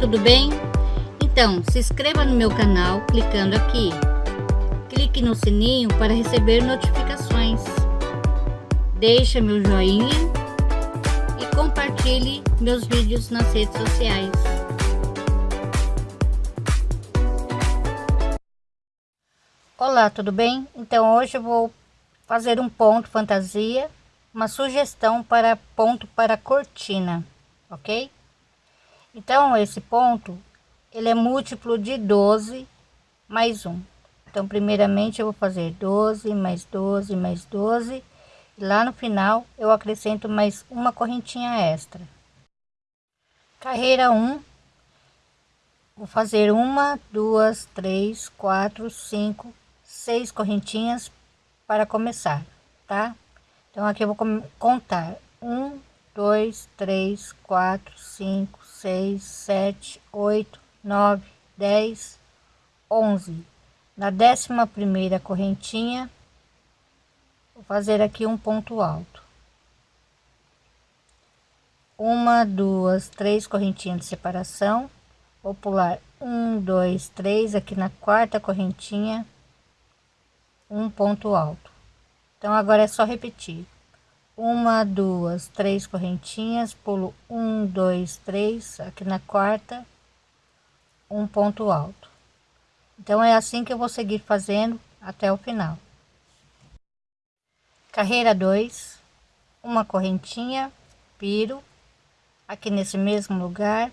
tudo bem? Então, se inscreva no meu canal clicando aqui. Clique no sininho para receber notificações. Deixe meu joinha e compartilhe meus vídeos nas redes sociais. Olá, tudo bem? Então hoje eu vou fazer um ponto fantasia, uma sugestão para ponto para cortina, ok? Então, esse ponto, ele é múltiplo de 12 mais 1. Então, primeiramente, eu vou fazer 12 mais 12 mais 12. E lá no final, eu acrescento mais uma correntinha extra. Carreira 1. Vou fazer uma, duas, três, quatro, cinco, seis correntinhas para começar, tá? Então, aqui eu vou contar um, dois, três, quatro, cinco, seis, sete, oito, nove, dez, onze. Na décima primeira correntinha, vou fazer aqui um ponto alto. Uma, duas, três correntinhas de separação. Vou pular um, dois, três aqui na quarta correntinha, um ponto alto. Então agora é só repetir uma, duas, três correntinhas, pulo um, dois, três, aqui na quarta, um ponto alto. Então é assim que eu vou seguir fazendo até o final. Carreira 2, uma correntinha, piro, aqui nesse mesmo lugar,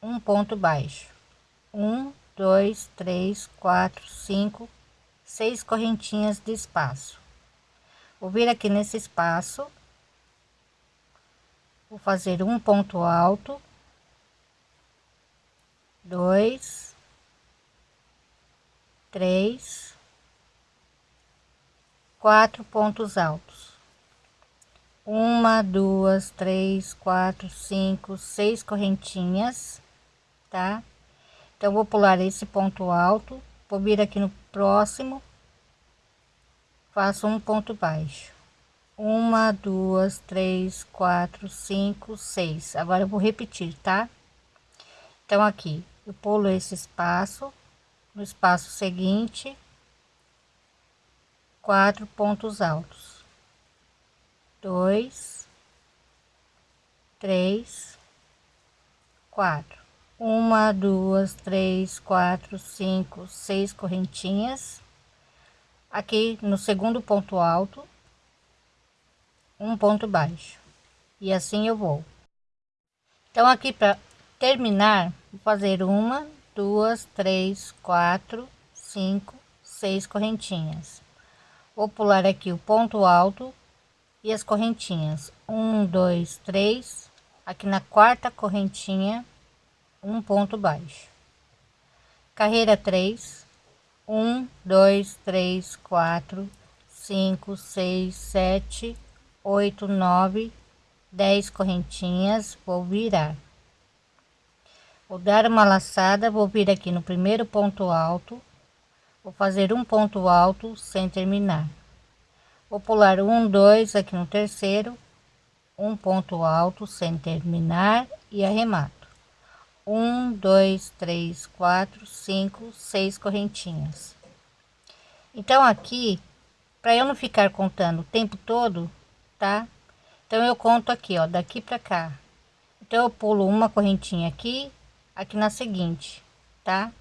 um ponto baixo. Um, dois, três, quatro, cinco, seis correntinhas de espaço vou vir aqui nesse espaço. Vou fazer um ponto alto. Dois. Três. Quatro pontos altos. Uma duas três quatro cinco seis correntinhas tá? Então vou pular esse ponto alto. Vou vir aqui no próximo faço um ponto baixo. Uma duas três quatro cinco seis. Agora eu vou repetir tá? Então aqui eu pulo esse espaço no espaço seguinte quatro pontos altos. Dois três quatro. Uma duas três quatro cinco seis correntinhas aqui no segundo ponto alto um ponto baixo. E assim eu vou. Então aqui para terminar vou fazer uma duas três quatro cinco seis correntinhas. Vou pular aqui o ponto alto e as correntinhas. Um dois três. Aqui na quarta correntinha um ponto baixo. Carreira 3 um, dois, três, quatro, cinco, seis, sete, oito, nove, dez correntinhas, vou virar. Vou dar uma laçada, vou vir aqui no primeiro ponto alto, vou fazer um ponto alto sem terminar. Vou pular um, dois aqui no terceiro, um ponto alto sem terminar e arremato um, dois, três, quatro, cinco, seis correntinhas. Então aqui, para eu não ficar contando o tempo todo, tá? Então eu conto aqui, ó, daqui para cá. Então eu pulo uma correntinha aqui, aqui na seguinte, tá?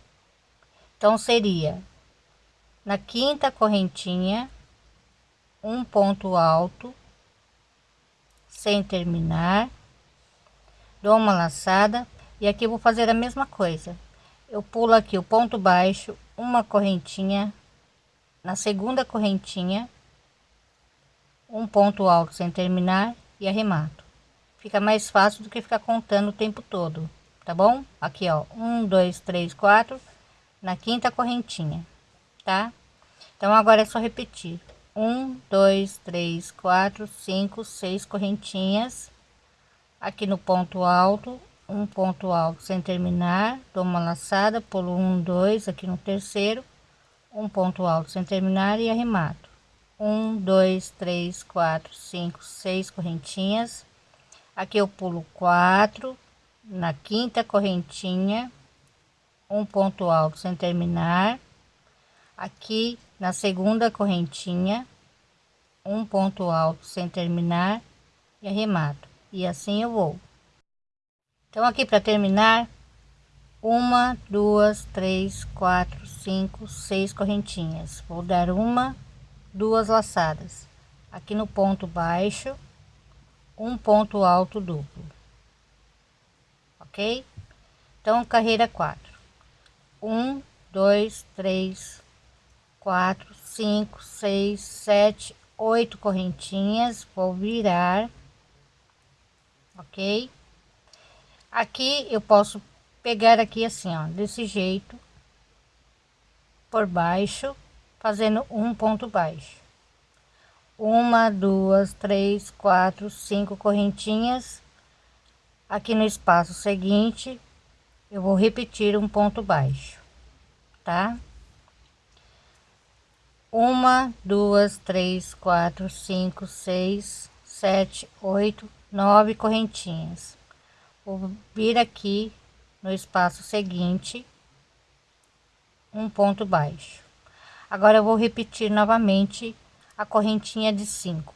Então seria na quinta correntinha, um ponto alto, sem terminar, dou uma laçada e aqui vou fazer a mesma coisa. Eu pulo aqui o ponto baixo uma correntinha na segunda correntinha um ponto alto sem terminar e arremato. Fica mais fácil do que ficar contando o tempo todo tá bom? Aqui ó um dois três quatro na quinta correntinha tá? Então agora é só repetir. Um dois três quatro cinco seis correntinhas aqui no ponto alto um ponto alto sem terminar dou uma laçada pulo um dois aqui no terceiro um ponto alto sem terminar e arremato. Um dois três quatro cinco seis correntinhas. Aqui eu pulo quatro na quinta correntinha um ponto alto sem terminar. Aqui na segunda correntinha um ponto alto sem terminar e arremato. E assim eu vou então aqui para terminar uma duas três quatro cinco seis correntinhas. Vou dar uma duas laçadas. Aqui no ponto baixo um ponto alto duplo. Ok? Então carreira quatro. Um dois três quatro cinco seis sete oito correntinhas. Vou virar. Ok aqui eu posso pegar aqui assim ó desse jeito por baixo fazendo um ponto baixo. Uma duas três quatro cinco correntinhas. Aqui no espaço seguinte eu vou repetir um ponto baixo tá? Uma duas três quatro cinco seis sete oito nove correntinhas vou vir aqui no espaço seguinte um ponto baixo. Agora eu vou repetir novamente a correntinha de cinco.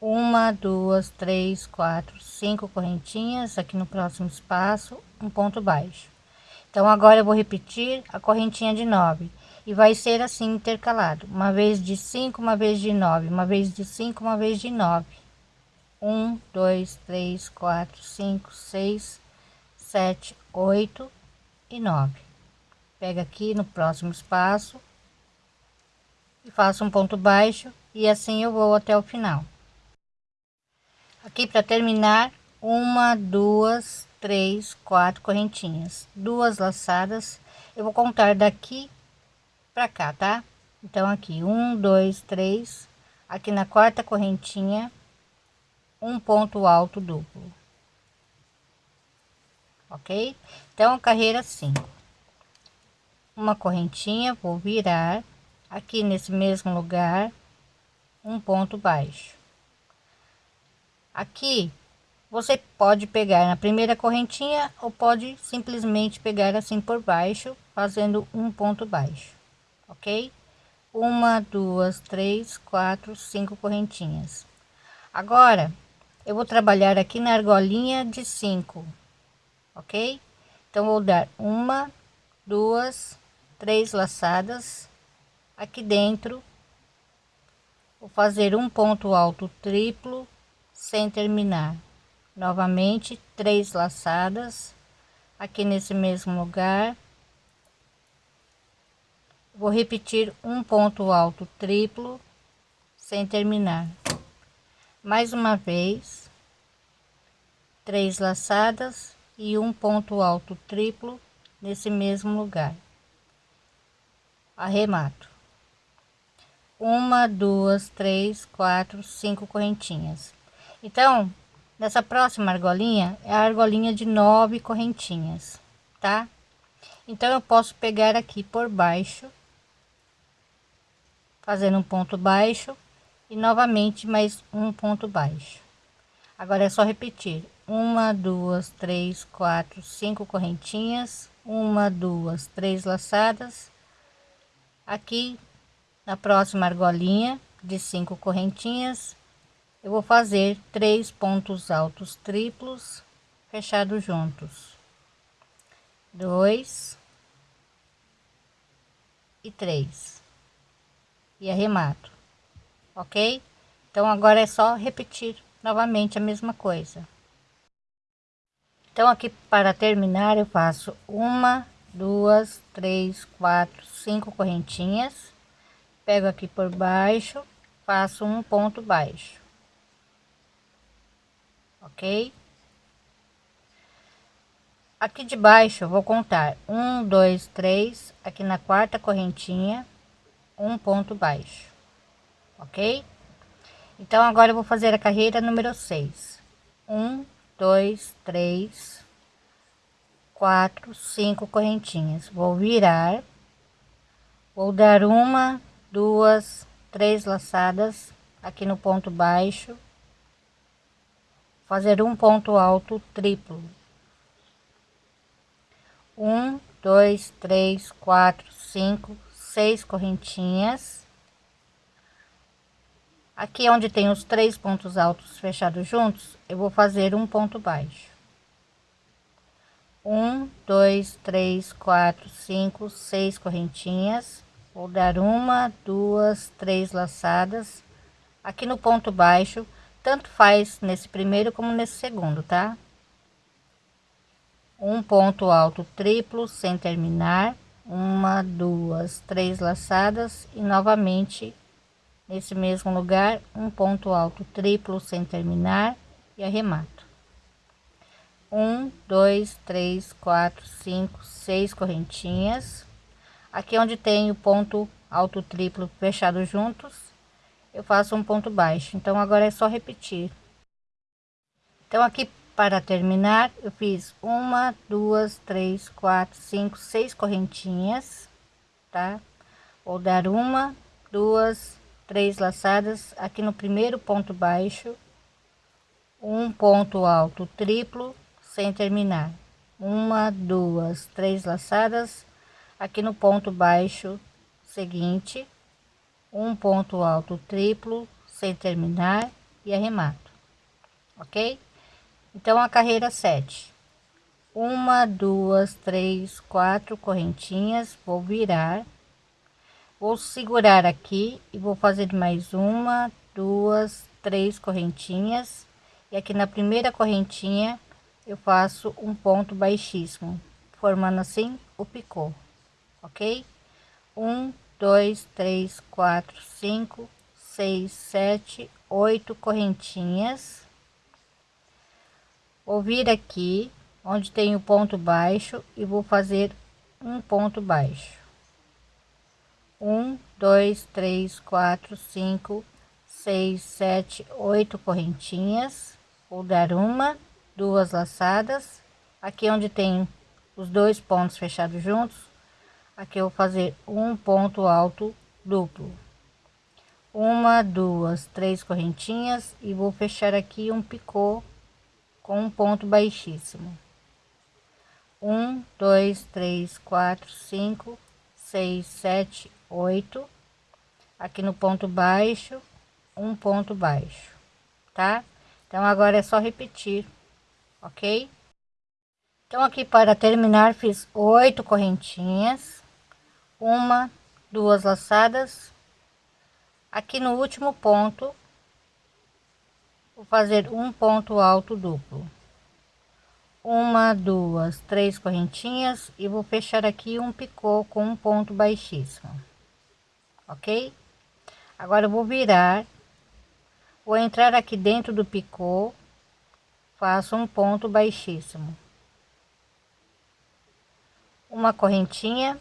Uma duas três quatro cinco correntinhas aqui no próximo espaço um ponto baixo. Então agora eu vou repetir a correntinha de nove. E vai ser assim intercalado. Uma vez de cinco uma vez de nove. Uma vez de cinco uma vez de nove um dois três quatro cinco seis sete oito e nove. Pega aqui no próximo espaço e faço um ponto baixo e assim eu vou até o final. Aqui para terminar uma duas três quatro correntinhas. Duas laçadas eu vou contar daqui para cá, tá? Então aqui um, dois, três, aqui na quarta correntinha, um ponto alto duplo, ok? Então carreira cinco, uma correntinha, vou virar aqui nesse mesmo lugar, um ponto baixo. Aqui você pode pegar na primeira correntinha ou pode simplesmente pegar assim por baixo, fazendo um ponto baixo ok? Uma, duas, três, quatro, cinco correntinhas. Agora, eu vou trabalhar aqui na argolinha de cinco, ok? Então, vou dar uma, duas, três laçadas aqui dentro. Vou fazer um ponto alto triplo sem terminar. Novamente, três laçadas aqui nesse mesmo lugar Vou repetir um ponto alto triplo sem terminar. Mais uma vez, três laçadas e um ponto alto triplo nesse mesmo lugar. Arremato. Uma, duas, três, quatro, cinco correntinhas. Então, nessa próxima argolinha é a argolinha de nove correntinhas, tá? Então eu posso pegar aqui por baixo fazendo um ponto baixo e novamente mais um ponto baixo. Agora é só repetir. Uma duas três quatro cinco correntinhas. Uma duas três laçadas. Aqui na próxima argolinha de cinco correntinhas eu vou fazer três pontos altos triplos fechados juntos. Dois e três. E arremato, ok? Então agora é só repetir novamente a mesma coisa. Então aqui para terminar eu faço uma, duas, três, quatro, cinco correntinhas, pego aqui por baixo, faço um ponto baixo, ok? Aqui de baixo eu vou contar um, dois, três, aqui na quarta correntinha, um ponto baixo, ok? Então agora eu vou fazer a carreira número 6. Um, dois, três, quatro, cinco correntinhas. Vou virar, vou dar uma, duas, três laçadas aqui no ponto baixo, fazer um ponto alto triplo, um dois três quatro cinco seis correntinhas aqui onde tem os três pontos altos fechados juntos eu vou fazer um ponto baixo. Um dois três quatro cinco seis correntinhas. Vou dar uma duas três laçadas. Aqui no ponto baixo tanto faz nesse primeiro como nesse segundo tá? Um ponto alto triplo sem terminar. Uma duas três laçadas. E novamente nesse mesmo lugar um ponto alto triplo sem terminar e arremato. Um dois três quatro cinco seis correntinhas. Aqui onde tem o ponto alto triplo fechado juntos. Eu faço um ponto baixo então agora é só repetir. Então aqui para terminar, eu fiz uma, duas, três, quatro, cinco, seis correntinhas, tá? Vou dar uma, duas, três laçadas aqui no primeiro ponto baixo, um ponto alto triplo sem terminar, uma, duas, três laçadas aqui no ponto baixo seguinte, um ponto alto triplo sem terminar e arremato, ok? Então, a carreira 7. Uma, duas, três, quatro correntinhas, vou virar. Vou segurar aqui e vou fazer mais uma, duas, três correntinhas. E aqui na primeira correntinha eu faço um ponto baixíssimo, formando assim o picô, ok? Um, dois, três, quatro, cinco, seis, sete, oito correntinhas vou vir aqui onde tem o ponto baixo e vou fazer um ponto baixo um dois três quatro cinco seis sete oito correntinhas. Vou dar uma duas laçadas. Aqui onde tem os dois pontos fechados juntos. Aqui eu vou fazer um ponto alto duplo. Uma duas três correntinhas e vou fechar aqui um picô com um ponto baixíssimo. Um, dois, três, quatro, cinco, seis, sete, oito. Aqui no ponto baixo, um ponto baixo, tá? Então agora é só repetir, ok? Então aqui para terminar fiz oito correntinhas, uma, duas laçadas. Aqui no último ponto vou fazer um ponto alto duplo uma duas três correntinhas e vou fechar aqui um picô com um ponto baixíssimo ok? Agora eu vou virar vou entrar aqui dentro do picô faço um ponto baixíssimo. Uma correntinha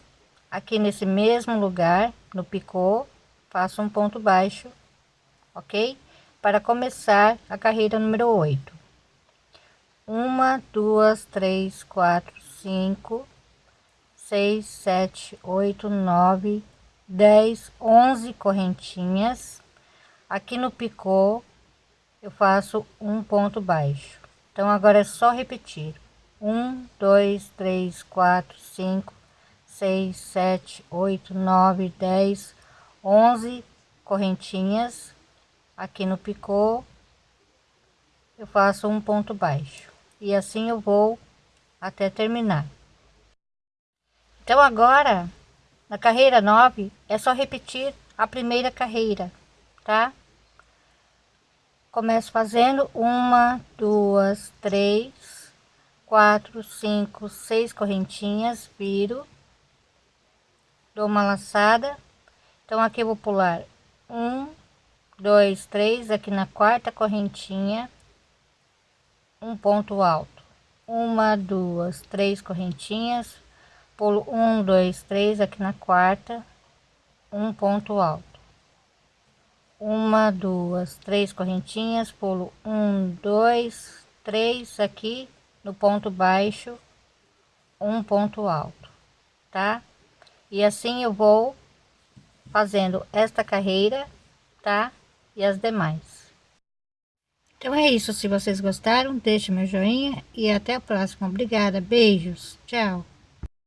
aqui nesse mesmo lugar no picô faço um ponto baixo ok? Para começar a carreira número 8. Uma, duas, três, quatro, cinco, seis, sete, oito, nove, dez, onze correntinhas. Aqui no picô eu faço um ponto baixo. Então agora é só repetir. Um, dois, três, quatro, cinco, seis, sete, oito, nove, dez, onze correntinhas aqui no picô eu faço um ponto baixo e assim eu vou até terminar então agora na carreira 9 é só repetir a primeira carreira tá? Começo fazendo uma duas três quatro cinco seis correntinhas viro dou uma laçada. Então aqui vou pular. Um dois, três aqui na quarta correntinha, um ponto alto, uma, duas, três correntinhas, pulo um, dois, três aqui na quarta, um ponto alto, uma, duas, três correntinhas, pulo um, dois, três aqui no ponto baixo, um ponto alto, tá? E assim eu vou fazendo esta carreira, tá? e as demais. Então é isso, se vocês gostaram, deixe meu joinha e até a próxima. Obrigada, beijos, tchau.